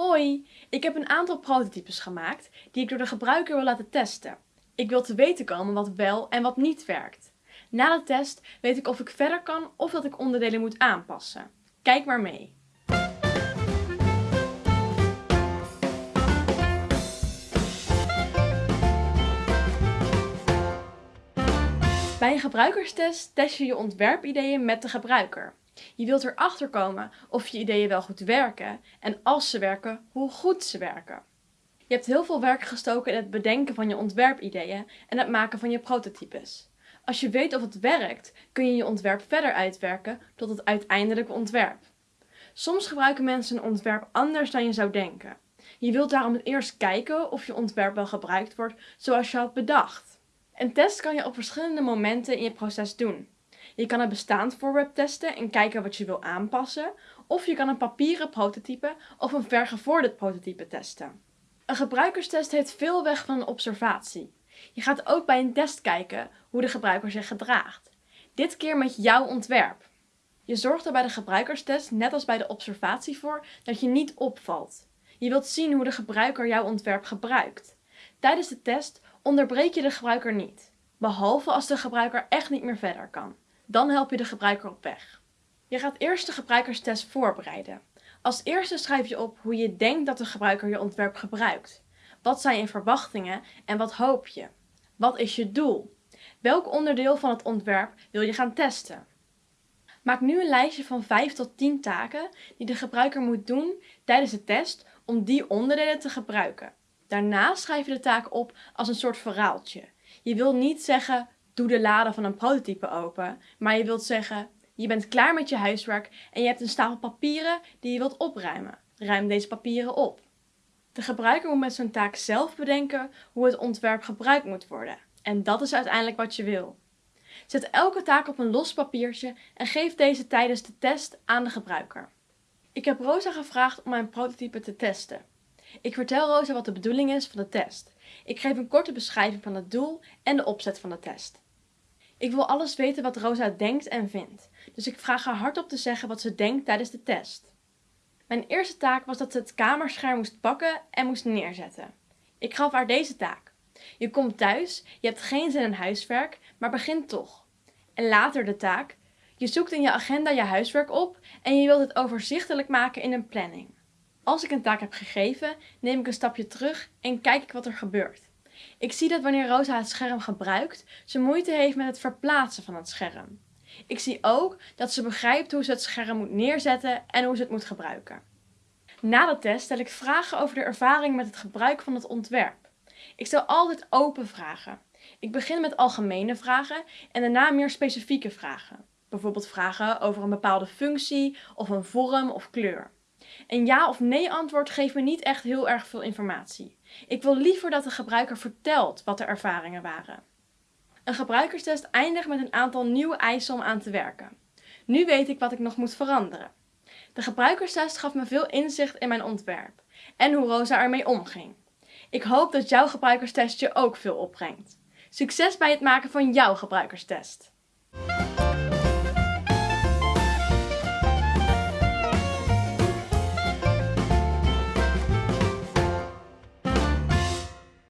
Hoi, ik heb een aantal prototypes gemaakt die ik door de gebruiker wil laten testen. Ik wil te weten komen wat wel en wat niet werkt. Na de test weet ik of ik verder kan of dat ik onderdelen moet aanpassen. Kijk maar mee. Bij een gebruikerstest test je je ontwerpideeën met de gebruiker. Je wilt erachter komen of je ideeën wel goed werken en als ze werken, hoe goed ze werken. Je hebt heel veel werk gestoken in het bedenken van je ontwerpideeën en het maken van je prototypes. Als je weet of het werkt, kun je je ontwerp verder uitwerken tot het uiteindelijke ontwerp. Soms gebruiken mensen een ontwerp anders dan je zou denken. Je wilt daarom eerst kijken of je ontwerp wel gebruikt wordt zoals je had bedacht. Een test kan je op verschillende momenten in je proces doen. Je kan een bestaand voorwerp testen en kijken wat je wil aanpassen, of je kan een papieren prototype of een vergevorderd prototype testen. Een gebruikerstest heeft veel weg van een observatie. Je gaat ook bij een test kijken hoe de gebruiker zich gedraagt. Dit keer met jouw ontwerp. Je zorgt er bij de gebruikerstest, net als bij de observatie voor, dat je niet opvalt. Je wilt zien hoe de gebruiker jouw ontwerp gebruikt. Tijdens de test onderbreek je de gebruiker niet, behalve als de gebruiker echt niet meer verder kan. Dan help je de gebruiker op weg. Je gaat eerst de gebruikerstest voorbereiden. Als eerste schrijf je op hoe je denkt dat de gebruiker je ontwerp gebruikt. Wat zijn je verwachtingen en wat hoop je? Wat is je doel? Welk onderdeel van het ontwerp wil je gaan testen? Maak nu een lijstje van 5 tot 10 taken die de gebruiker moet doen tijdens de test om die onderdelen te gebruiken. Daarna schrijf je de taak op als een soort verhaaltje. Je wil niet zeggen, doe de lade van een prototype open, maar je wilt zeggen, je bent klaar met je huiswerk en je hebt een stapel papieren die je wilt opruimen. Ruim deze papieren op. De gebruiker moet met zijn taak zelf bedenken hoe het ontwerp gebruikt moet worden. En dat is uiteindelijk wat je wil. Zet elke taak op een los papiertje en geef deze tijdens de test aan de gebruiker. Ik heb Rosa gevraagd om mijn prototype te testen. Ik vertel Rosa wat de bedoeling is van de test. Ik geef een korte beschrijving van het doel en de opzet van de test. Ik wil alles weten wat Rosa denkt en vindt, dus ik vraag haar hardop te zeggen wat ze denkt tijdens de test. Mijn eerste taak was dat ze het kamerscherm moest pakken en moest neerzetten. Ik gaf haar deze taak. Je komt thuis, je hebt geen zin in huiswerk, maar begint toch. En later de taak. Je zoekt in je agenda je huiswerk op en je wilt het overzichtelijk maken in een planning. Als ik een taak heb gegeven, neem ik een stapje terug en kijk ik wat er gebeurt. Ik zie dat wanneer Rosa het scherm gebruikt, ze moeite heeft met het verplaatsen van het scherm. Ik zie ook dat ze begrijpt hoe ze het scherm moet neerzetten en hoe ze het moet gebruiken. Na de test stel ik vragen over de ervaring met het gebruik van het ontwerp. Ik stel altijd open vragen. Ik begin met algemene vragen en daarna meer specifieke vragen. Bijvoorbeeld vragen over een bepaalde functie of een vorm of kleur. Een ja of nee antwoord geeft me niet echt heel erg veel informatie. Ik wil liever dat de gebruiker vertelt wat de ervaringen waren. Een gebruikerstest eindigt met een aantal nieuwe eisen om aan te werken. Nu weet ik wat ik nog moet veranderen. De gebruikerstest gaf me veel inzicht in mijn ontwerp en hoe Rosa ermee omging. Ik hoop dat jouw gebruikerstest je ook veel opbrengt. Succes bij het maken van jouw gebruikerstest!